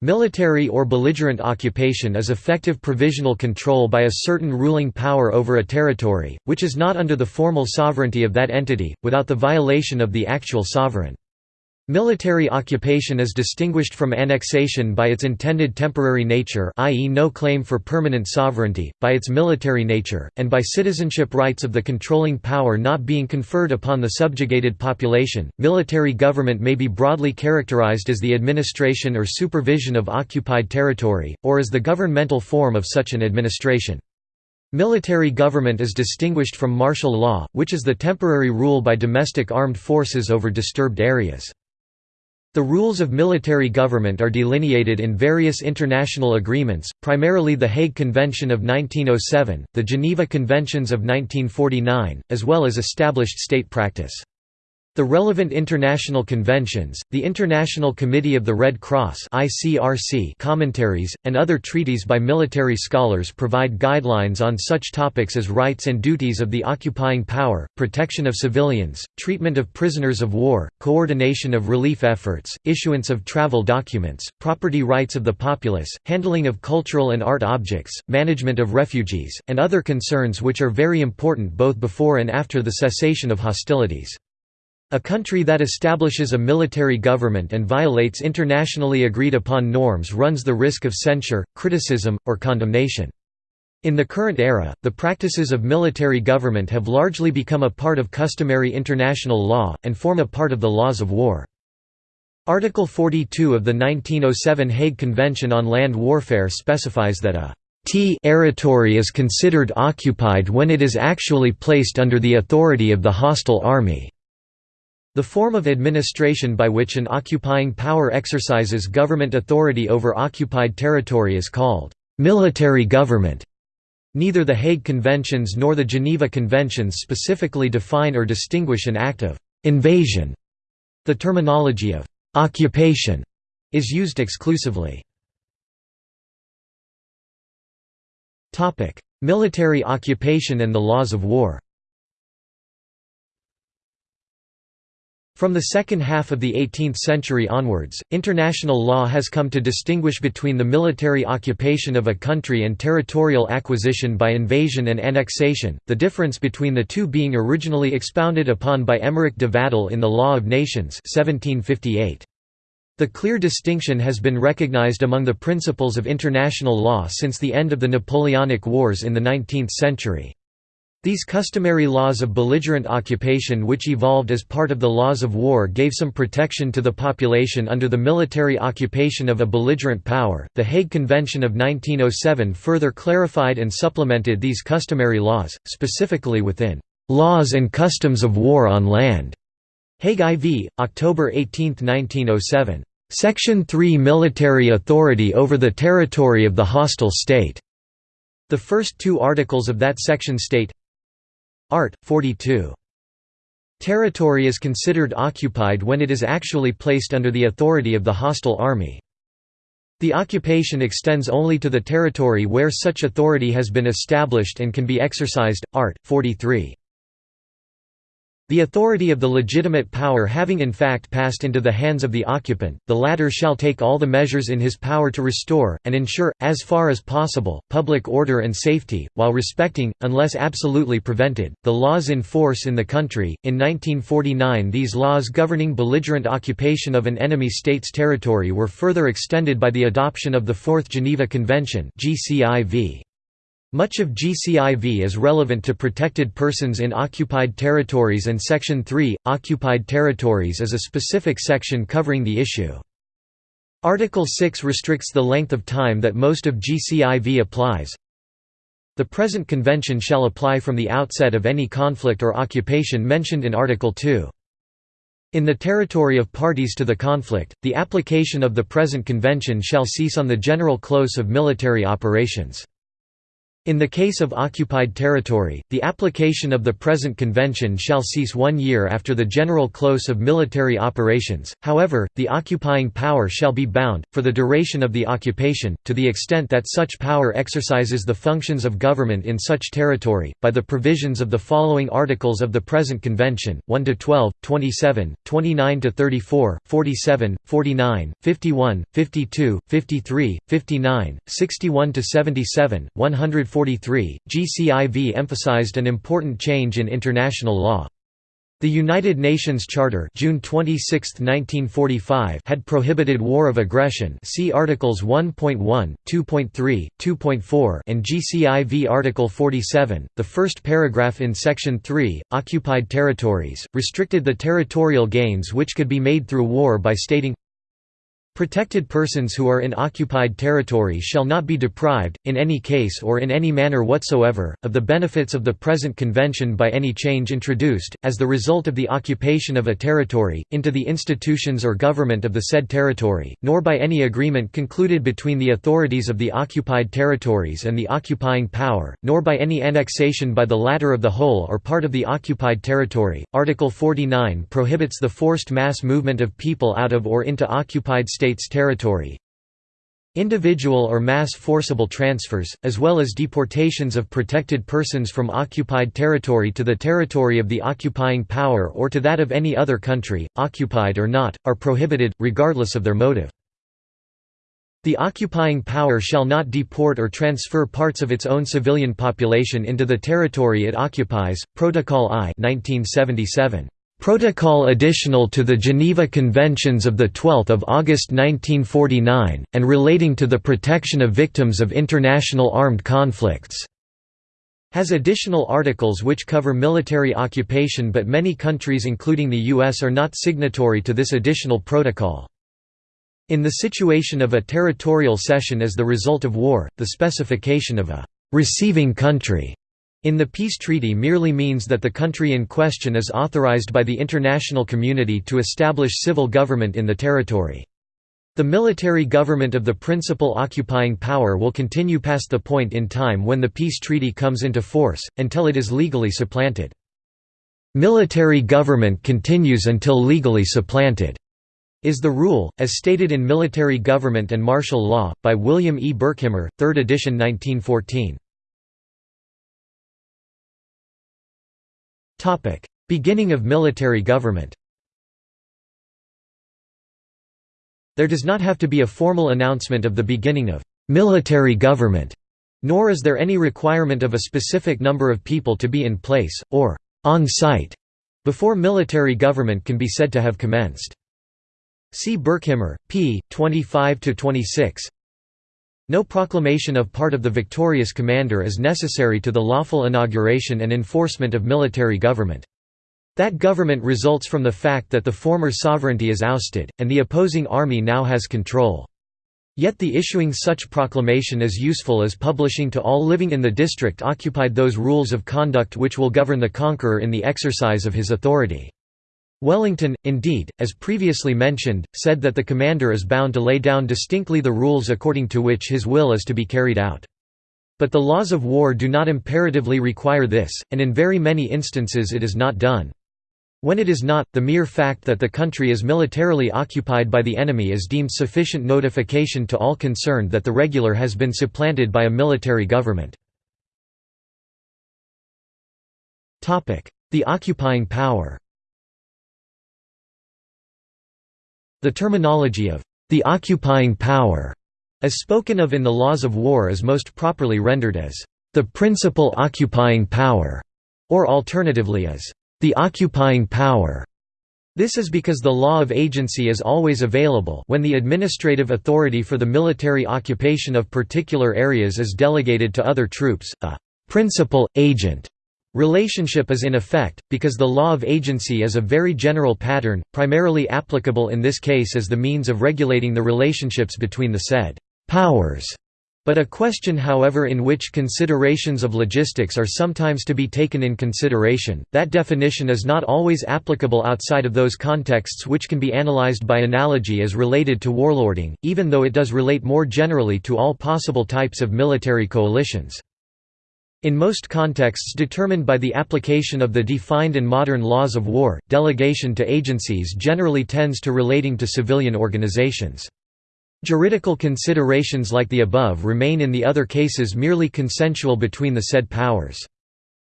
Military or belligerent occupation is effective provisional control by a certain ruling power over a territory, which is not under the formal sovereignty of that entity, without the violation of the actual sovereign. Military occupation is distinguished from annexation by its intended temporary nature i.e. no claim for permanent sovereignty, by its military nature, and by citizenship rights of the controlling power not being conferred upon the subjugated population. Military government may be broadly characterized as the administration or supervision of occupied territory, or as the governmental form of such an administration. Military government is distinguished from martial law, which is the temporary rule by domestic armed forces over disturbed areas. The rules of military government are delineated in various international agreements, primarily the Hague Convention of 1907, the Geneva Conventions of 1949, as well as established state practice. The relevant international conventions, the International Committee of the Red Cross (ICRC) commentaries, and other treaties by military scholars provide guidelines on such topics as rights and duties of the occupying power, protection of civilians, treatment of prisoners of war, coordination of relief efforts, issuance of travel documents, property rights of the populace, handling of cultural and art objects, management of refugees, and other concerns which are very important both before and after the cessation of hostilities. A country that establishes a military government and violates internationally agreed upon norms runs the risk of censure, criticism, or condemnation. In the current era, the practices of military government have largely become a part of customary international law, and form a part of the laws of war. Article 42 of the 1907 Hague Convention on Land Warfare specifies that a territory is considered occupied when it is actually placed under the authority of the hostile army. The form of administration by which an occupying power exercises government authority over occupied territory is called military government. Neither the Hague Conventions nor the Geneva Conventions specifically define or distinguish an act of invasion. The terminology of occupation is used exclusively. Military occupation and the laws of war From the second half of the 18th century onwards, international law has come to distinguish between the military occupation of a country and territorial acquisition by invasion and annexation, the difference between the two being originally expounded upon by Emmerich de Vattel in The Law of Nations 1758. The clear distinction has been recognized among the principles of international law since the end of the Napoleonic Wars in the 19th century. These customary laws of belligerent occupation which evolved as part of the laws of war gave some protection to the population under the military occupation of a belligerent power. The Hague Convention of 1907 further clarified and supplemented these customary laws, specifically within Laws and Customs of War on Land. Hague IV, October 18, 1907. Section 3 Military authority over the territory of the hostile state. The first two articles of that section state Art. 42. Territory is considered occupied when it is actually placed under the authority of the hostile army. The occupation extends only to the territory where such authority has been established and can be exercised. Art. 43. The authority of the legitimate power having in fact passed into the hands of the occupant, the latter shall take all the measures in his power to restore, and ensure, as far as possible, public order and safety, while respecting, unless absolutely prevented, the laws in force in the country. In 1949, these laws governing belligerent occupation of an enemy state's territory were further extended by the adoption of the Fourth Geneva Convention. GCIV. Much of GCIV is relevant to protected persons in occupied territories and Section 3, Occupied Territories is a specific section covering the issue. Article 6 restricts the length of time that most of GCIV applies. The present convention shall apply from the outset of any conflict or occupation mentioned in Article 2. In the territory of parties to the conflict, the application of the present convention shall cease on the general close of military operations. In the case of occupied territory, the application of the present convention shall cease one year after the general close of military operations, however, the occupying power shall be bound, for the duration of the occupation, to the extent that such power exercises the functions of government in such territory, by the provisions of the following articles of the present convention, 1–12, 27, 29–34, 47, 49, 51, 52, 53, 59, 61–77, 140 1943, GCIV emphasized an important change in international law. The United Nations Charter June 26, 1945 had prohibited war of aggression see Articles 1.1, 2.3, 2.4 and GCIV Article 47. The first paragraph in Section 3, Occupied Territories, restricted the territorial gains which could be made through war by stating Protected persons who are in occupied territory shall not be deprived, in any case or in any manner whatsoever, of the benefits of the present convention by any change introduced, as the result of the occupation of a territory, into the institutions or government of the said territory, nor by any agreement concluded between the authorities of the occupied territories and the occupying power, nor by any annexation by the latter of the whole or part of the occupied territory. Article 49 prohibits the forced mass movement of people out of or into occupied states States territory. Individual or mass forcible transfers, as well as deportations of protected persons from occupied territory to the territory of the occupying power or to that of any other country, occupied or not, are prohibited, regardless of their motive. The occupying power shall not deport or transfer parts of its own civilian population into the territory it occupies. Protocol I 1977. Protocol additional to the Geneva Conventions of 12 August 1949, and relating to the protection of victims of international armed conflicts", has additional articles which cover military occupation but many countries including the US are not signatory to this additional protocol. In the situation of a territorial cession as the result of war, the specification of a «receiving country» in the peace treaty merely means that the country in question is authorized by the international community to establish civil government in the territory. The military government of the principal occupying power will continue past the point in time when the peace treaty comes into force, until it is legally supplanted. Military government continues until legally supplanted, is the rule, as stated in Military Government and Martial Law, by William E. Birkhimer, 3rd edition 1914. Topic: Beginning of military government. There does not have to be a formal announcement of the beginning of military government, nor is there any requirement of a specific number of people to be in place or on site before military government can be said to have commenced. See Birkhimer, p. 25–26 no proclamation of part of the victorious commander is necessary to the lawful inauguration and enforcement of military government. That government results from the fact that the former sovereignty is ousted, and the opposing army now has control. Yet the issuing such proclamation is useful as publishing to all living in the district occupied those rules of conduct which will govern the conqueror in the exercise of his authority. Wellington, indeed, as previously mentioned, said that the commander is bound to lay down distinctly the rules according to which his will is to be carried out. But the laws of war do not imperatively require this, and in very many instances it is not done. When it is not, the mere fact that the country is militarily occupied by the enemy is deemed sufficient notification to all concerned that the regular has been supplanted by a military government. The occupying power The terminology of the occupying power, as spoken of in the laws of war is most properly rendered as the principal occupying power, or alternatively as the occupying power. This is because the law of agency is always available when the administrative authority for the military occupation of particular areas is delegated to other troops, a principal agent Relationship is in effect, because the law of agency is a very general pattern, primarily applicable in this case as the means of regulating the relationships between the said «powers». But a question however in which considerations of logistics are sometimes to be taken in consideration, that definition is not always applicable outside of those contexts which can be analyzed by analogy as related to warlording, even though it does relate more generally to all possible types of military coalitions. In most contexts determined by the application of the defined and modern laws of war, delegation to agencies generally tends to relating to civilian organizations. Juridical considerations like the above remain in the other cases merely consensual between the said powers.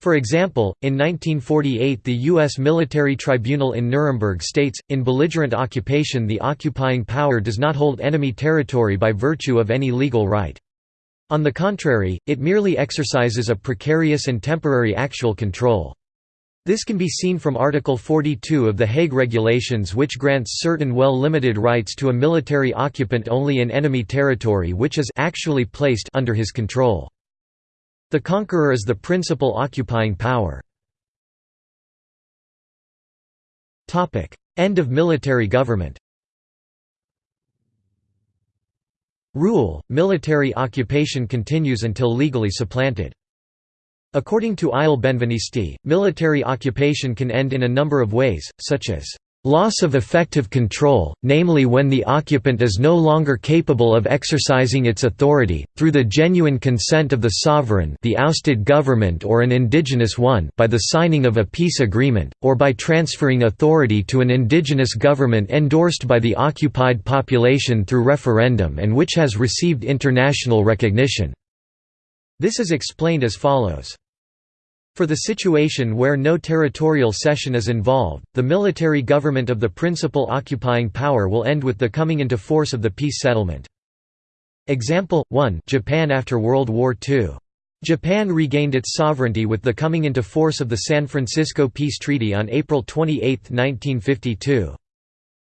For example, in 1948 the U.S. Military Tribunal in Nuremberg states, in belligerent occupation the occupying power does not hold enemy territory by virtue of any legal right. On the contrary, it merely exercises a precarious and temporary actual control. This can be seen from Article 42 of the Hague Regulations which grants certain well-limited rights to a military occupant only in enemy territory which is actually placed under his control. The conqueror is the principal occupying power. End of military government Rule, military occupation continues until legally supplanted. According to Eyal Benvenisti, military occupation can end in a number of ways, such as Loss of effective control, namely when the occupant is no longer capable of exercising its authority, through the genuine consent of the sovereign the ousted government or an indigenous one by the signing of a peace agreement, or by transferring authority to an indigenous government endorsed by the occupied population through referendum and which has received international recognition. This is explained as follows. For the situation where no territorial cession is involved, the military government of the principal occupying power will end with the coming into force of the peace settlement. Example 1 Japan after World War II. Japan regained its sovereignty with the coming into force of the San Francisco Peace Treaty on April 28, 1952.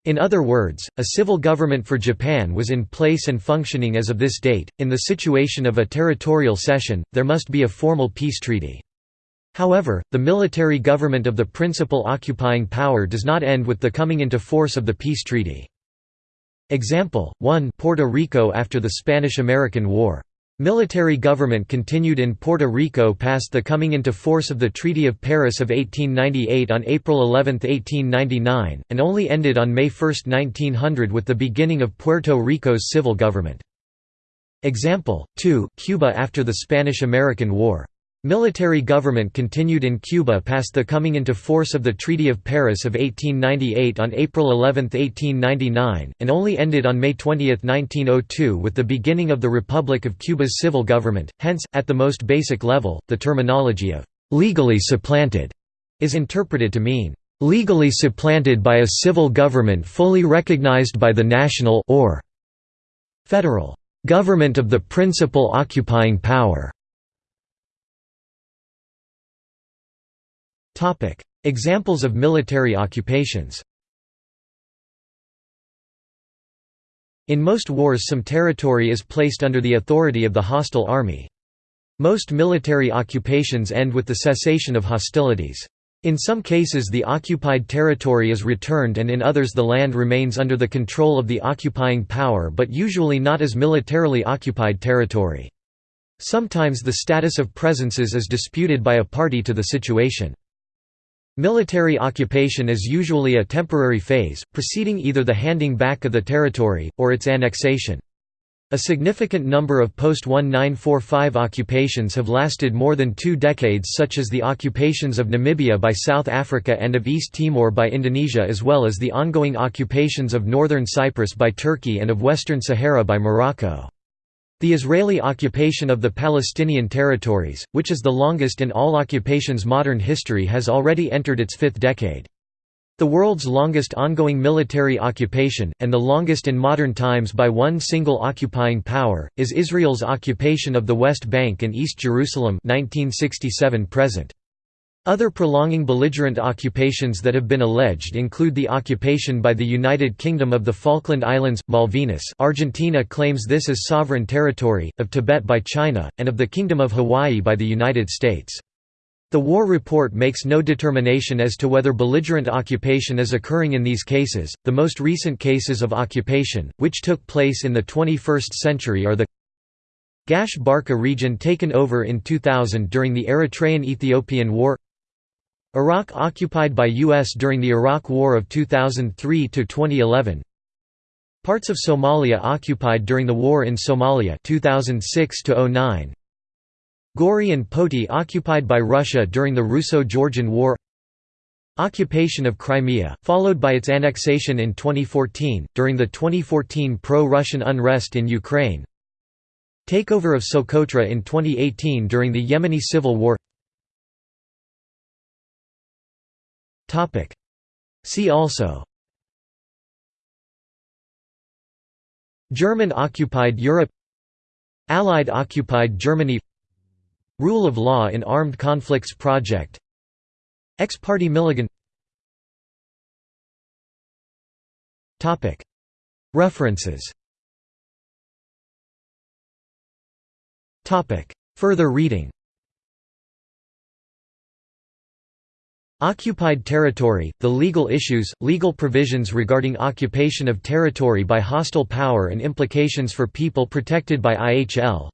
In other words, a civil government for Japan was in place and functioning as of this date. In the situation of a territorial cession, there must be a formal peace treaty. However, the military government of the principal occupying power does not end with the coming into force of the peace treaty. Example, 1 Puerto Rico after the Spanish–American War. Military government continued in Puerto Rico past the coming into force of the Treaty of Paris of 1898 on April 11, 1899, and only ended on May 1, 1900 with the beginning of Puerto Rico's civil government. Example, 2 Cuba after the Spanish–American War. Military government continued in Cuba past the coming into force of the Treaty of Paris of 1898 on April 11, 1899, and only ended on May 20, 1902 with the beginning of the Republic of Cuba's civil government. Hence, at the most basic level, the terminology of legally supplanted is interpreted to mean legally supplanted by a civil government fully recognized by the national or federal government of the principal occupying power. Topic: Examples of military occupations. In most wars some territory is placed under the authority of the hostile army. Most military occupations end with the cessation of hostilities. In some cases the occupied territory is returned and in others the land remains under the control of the occupying power but usually not as militarily occupied territory. Sometimes the status of presences is disputed by a party to the situation. Military occupation is usually a temporary phase, preceding either the handing back of the territory, or its annexation. A significant number of post-1945 occupations have lasted more than two decades such as the occupations of Namibia by South Africa and of East Timor by Indonesia as well as the ongoing occupations of northern Cyprus by Turkey and of western Sahara by Morocco. The Israeli occupation of the Palestinian territories, which is the longest in all occupations modern history has already entered its fifth decade. The world's longest ongoing military occupation, and the longest in modern times by one single occupying power, is Israel's occupation of the West Bank and East Jerusalem 1967 present. Other prolonging belligerent occupations that have been alleged include the occupation by the United Kingdom of the Falkland Islands, Malvinas Argentina claims this as sovereign territory, of Tibet by China, and of the Kingdom of Hawaii by the United States. The war report makes no determination as to whether belligerent occupation is occurring in these cases. The most recent cases of occupation, which took place in the 21st century, are the Gash Barka region taken over in 2000 during the Eritrean–Ethiopian War Iraq occupied by U.S. during the Iraq War of 2003–2011 Parts of Somalia occupied during the war in Somalia 2006 -09. Gori and Poti occupied by Russia during the Russo-Georgian War Occupation of Crimea, followed by its annexation in 2014, during the 2014 pro-Russian unrest in Ukraine Takeover of Socotra in 2018 during the Yemeni civil war See also. German-occupied Europe. Allied-occupied Germany. Rule of law in armed conflicts project. Ex parte Milligan. References. Further reading Occupied territory, the legal issues, legal provisions regarding occupation of territory by hostile power and implications for people protected by IHL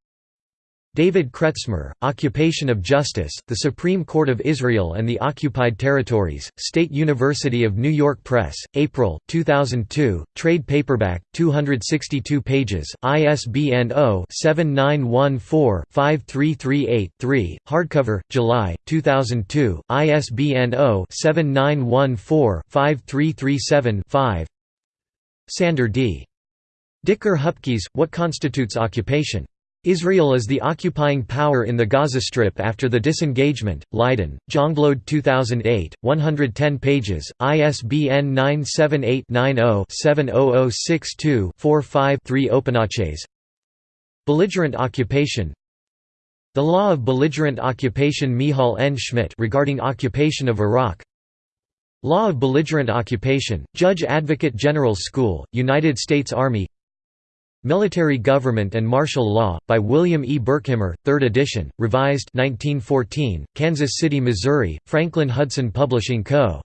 David Kretzmer, Occupation of Justice, The Supreme Court of Israel and the Occupied Territories, State University of New York Press, April, 2002, trade paperback, 262 pages, ISBN 0-7914-5338-3, hardcover, July, 2002, ISBN 0-7914-5337-5 Sander D. Dicker Hupkes, What Constitutes Occupation? Israel is the occupying power in the Gaza Strip after the disengagement. Leiden, Jongbloed 2008, 110 pages, ISBN 978-90-70062-45-3 Opanaches Belligerent occupation The Law of Belligerent Occupation Michael N. Schmitt regarding occupation of Iraq Law of Belligerent Occupation, Judge Advocate General School, United States Army Military Government and Martial Law, by William E. Birkhimer, 3rd edition, revised 1914, Kansas City, Missouri, Franklin Hudson Publishing Co.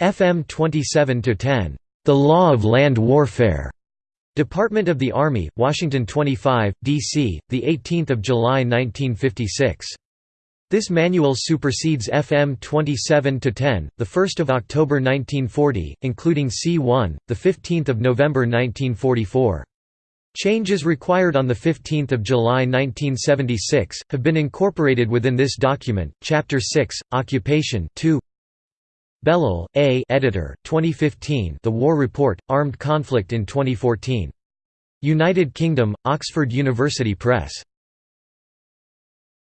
FM 27-10. The Law of Land Warfare. Department of the Army, Washington 25, D.C., 18 July 1956. This manual supersedes FM 27-10, 1 October 1940, including C1, 15 November 1944. Changes required on 15 July 1976, have been incorporated within this document. Chapter 6, Occupation 2 Bellal, A. Editor, 2015 The War Report, Armed Conflict in 2014. United Kingdom, Oxford University Press.